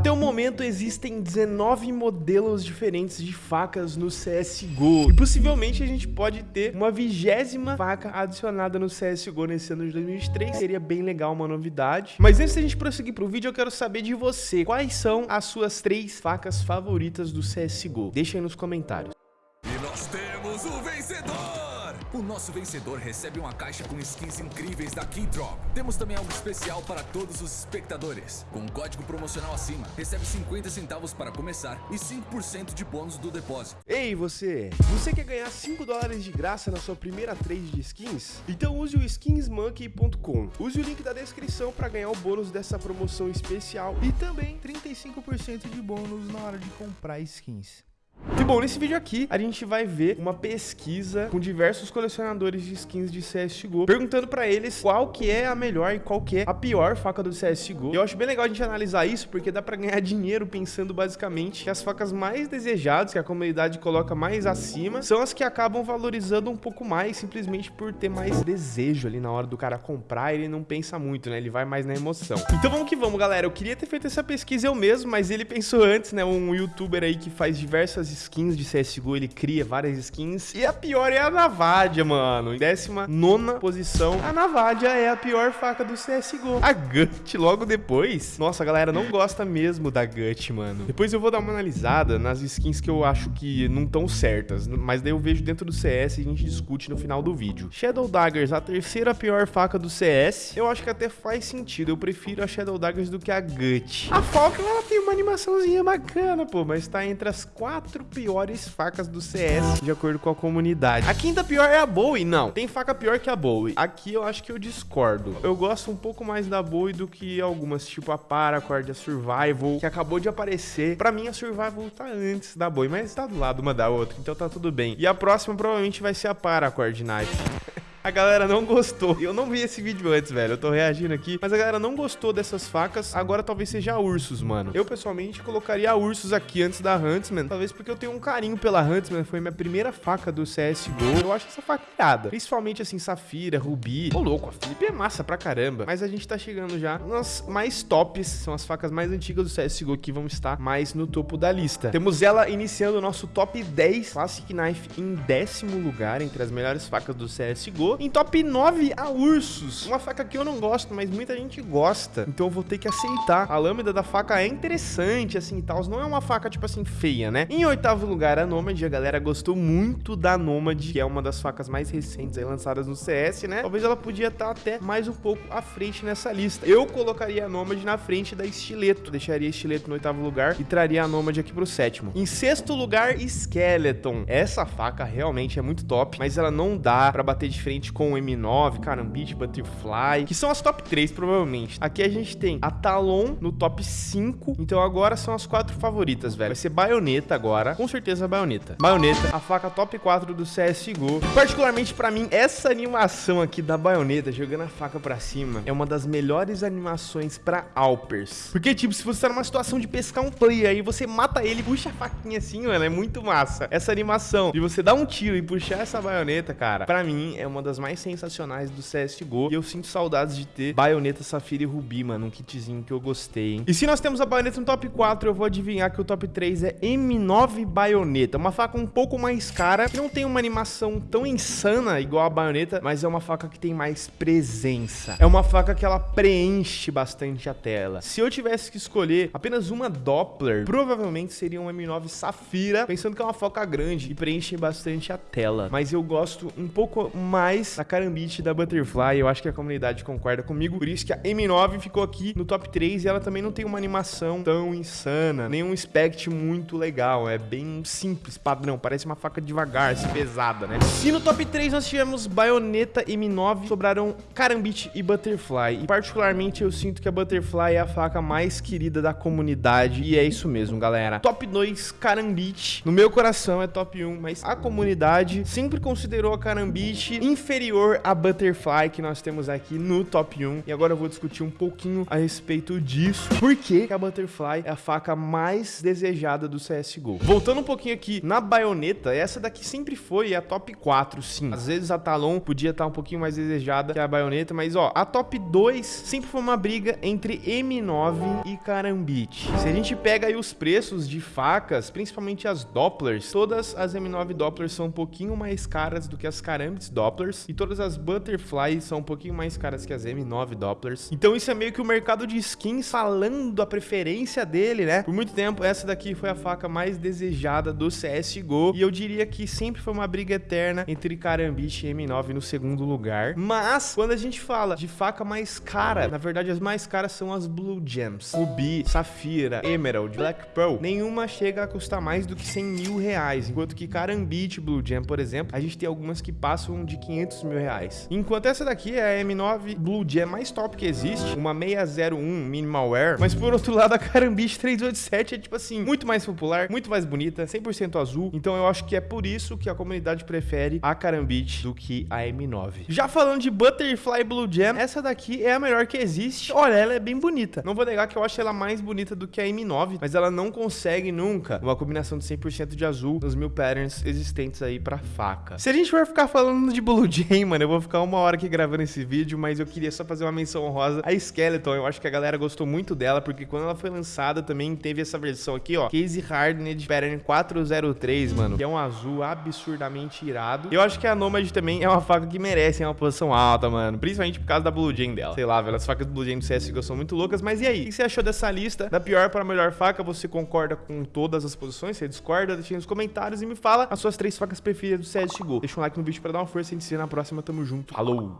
Até o momento existem 19 modelos diferentes de facas no CSGO. E possivelmente a gente pode ter uma vigésima faca adicionada no CSGO nesse ano de 2023. Seria bem legal, uma novidade. Mas antes da gente prosseguir pro vídeo, eu quero saber de você. Quais são as suas três facas favoritas do CSGO? Deixa aí nos comentários. E nós temos o vencedor! O nosso vencedor recebe uma caixa com skins incríveis da Keydrop. Temos também algo especial para todos os espectadores. Com um código promocional acima, recebe 50 centavos para começar e 5% de bônus do depósito. Ei, você! Você quer ganhar 5 dólares de graça na sua primeira trade de skins? Então use o skinsmonkey.com. Use o link da descrição para ganhar o bônus dessa promoção especial e também 35% de bônus na hora de comprar skins. Bom, nesse vídeo aqui a gente vai ver uma pesquisa com diversos colecionadores de skins de CSGO, perguntando pra eles qual que é a melhor e qual que é a pior faca do CSGO. Eu acho bem legal a gente analisar isso, porque dá pra ganhar dinheiro pensando basicamente que as facas mais desejadas, que a comunidade coloca mais acima, são as que acabam valorizando um pouco mais, simplesmente por ter mais desejo ali na hora do cara comprar, ele não pensa muito, né? Ele vai mais na emoção. Então vamos que vamos, galera. Eu queria ter feito essa pesquisa eu mesmo, mas ele pensou antes, né? Um youtuber aí que faz diversas skins de CSGO, ele cria várias skins. E a pior é a Navadia, mano. Em décima nona posição, a Navadia é a pior faca do CSGO. A Gut, logo depois. Nossa, a galera não gosta mesmo da Gut, mano. Depois eu vou dar uma analisada nas skins que eu acho que não estão certas. Mas daí eu vejo dentro do CS e a gente discute no final do vídeo. Shadow Daggers, a terceira pior faca do CS. Eu acho que até faz sentido. Eu prefiro a Shadow Daggers do que a Gut. A Falcon, ela tem uma animaçãozinha bacana, pô. Mas tá entre as quatro quatro piores facas do CS, de acordo com a comunidade. A quinta pior é a Bowie. Não, tem faca pior que a Bowie. Aqui eu acho que eu discordo. Eu gosto um pouco mais da Bowie do que algumas, tipo a Paracord, a Survival, que acabou de aparecer. Pra mim, a Survival tá antes da Bowie, mas tá do lado uma da outra, então tá tudo bem. E a próxima provavelmente vai ser a Paracord Knife. A galera não gostou. Eu não vi esse vídeo antes, velho. Eu tô reagindo aqui. Mas a galera não gostou dessas facas. Agora talvez seja Ursus, mano. Eu, pessoalmente, colocaria a Ursus aqui antes da Huntsman. Talvez porque eu tenho um carinho pela Huntsman. Foi minha primeira faca do CSGO. Eu acho essa faca irada. Principalmente, assim, Safira, Rubi. Ô, louco, a Flip é massa pra caramba. Mas a gente tá chegando já nas mais tops. São as facas mais antigas do CSGO que vão estar mais no topo da lista. Temos ela iniciando o nosso top 10. Classic Knife em décimo lugar entre as melhores facas do CSGO. Em top 9, a Ursus. Uma faca que eu não gosto, mas muita gente gosta. Então eu vou ter que aceitar. A lâmina da faca é interessante, assim, e tal. Não é uma faca, tipo assim, feia, né? Em oitavo lugar, a Nomad. A galera gostou muito da Nomad, que é uma das facas mais recentes aí lançadas no CS, né? Talvez ela podia estar até mais um pouco à frente nessa lista. Eu colocaria a Nomad na frente da Estileto. Deixaria Estileto no oitavo lugar e traria a Nomad aqui pro sétimo. Em sexto lugar, Skeleton. Essa faca realmente é muito top, mas ela não dá pra bater de frente frente com o M9, Carambit, Butterfly, que são as top 3 provavelmente. Aqui a gente tem a Talon no top 5, então agora são as quatro favoritas, velho. Vai ser Baioneta agora, com certeza Baioneta. Baioneta, a faca top 4 do CSGO. Particularmente pra mim, essa animação aqui da Baioneta, jogando a faca pra cima, é uma das melhores animações pra Alpers. Porque, tipo, se você tá numa situação de pescar um player, aí você mata ele, puxa a faquinha assim, mano, é muito massa. Essa animação de você dar um tiro e puxar essa baioneta, cara, pra mim é uma das das mais sensacionais do CSGO. E eu sinto saudades de ter Baioneta, Safira e Rubi, mano. Um kitzinho que eu gostei, hein? E se nós temos a Baioneta no top 4, eu vou adivinhar que o top 3 é M9 Baioneta. Uma faca um pouco mais cara, que não tem uma animação tão insana igual a Baioneta, mas é uma faca que tem mais presença. É uma faca que ela preenche bastante a tela. Se eu tivesse que escolher apenas uma Doppler, provavelmente seria um M9 Safira, pensando que é uma faca grande e preenche bastante a tela. Mas eu gosto um pouco mais mais a Carambit da Butterfly. Eu acho que a comunidade concorda comigo. Por isso que a M9 ficou aqui no top 3 e ela também não tem uma animação tão insana, nenhum spect muito legal. É bem simples, padrão. Parece uma faca devagar, assim, pesada, né? Se no top 3 nós tivemos Baioneta M9, sobraram Carambit e Butterfly. E particularmente eu sinto que a Butterfly é a faca mais querida da comunidade. E é isso mesmo, galera. Top 2, Carambit. No meu coração é top 1, mas a comunidade sempre considerou a Carambit inferior inferior à Butterfly que nós temos aqui no top 1. E agora eu vou discutir um pouquinho a respeito disso. Por que a Butterfly é a faca mais desejada do CSGO? Voltando um pouquinho aqui na baioneta, essa daqui sempre foi a top 4, sim. Às vezes a Talon podia estar um pouquinho mais desejada que a baioneta, mas ó, a top 2 sempre foi uma briga entre M9 e Karambit. Se a gente pega aí os preços de facas, principalmente as Dopplers, todas as M9 Dopplers são um pouquinho mais caras do que as Karambits Dopplers e todas as Butterflies são um pouquinho mais caras que as M9 Dopplers. Então isso é meio que o mercado de skins falando a preferência dele, né? Por muito tempo essa daqui foi a faca mais desejada do CSGO e eu diria que sempre foi uma briga eterna entre Karambit e M9 no segundo lugar. Mas quando a gente fala de faca mais cara, na verdade as mais caras são as Blue Gems. Ruby, Safira, Emerald, Black Pearl, nenhuma chega a custar mais do que 100 mil reais. Enquanto que Karambit Blue Gem, por exemplo, a gente tem algumas que passam de 500 mil reais. Enquanto essa daqui é a M9 Blue Gem mais top que existe, uma 601 Minimal Wear. Mas por outro lado, a Karambit 387 é tipo assim, muito mais popular, muito mais bonita, 100% azul. Então eu acho que é por isso que a comunidade prefere a Karambit do que a M9. Já falando de Butterfly Blue Gem, essa daqui é a melhor que existe. Olha, ela é bem bonita. Não vou negar que eu acho ela mais bonita do que a M9, mas ela não consegue nunca uma combinação de 100% de azul nos mil patterns existentes aí pra faca. Se a gente for ficar falando de Blue Jay, mano, eu vou ficar uma hora aqui gravando esse vídeo, mas eu queria só fazer uma menção honrosa a Skeleton. Eu acho que a galera gostou muito dela, porque quando ela foi lançada também teve essa versão aqui, ó, Case Hardened Pattern 403, mano, que é um azul absurdamente irado. Eu acho que a Nomad também é uma faca que merece uma posição alta, mano, principalmente por causa da Blue Jay dela. Sei lá, velho, as facas do Blue Jay do CSGO são muito loucas, mas e aí? O que você achou dessa lista? Da pior para a melhor faca, você concorda com todas as posições? Você discorda? Deixa nos comentários e me fala as suas três facas preferidas do CSGO. Deixa um like no vídeo para dar uma força e vê na próxima. Tamo junto. Falou!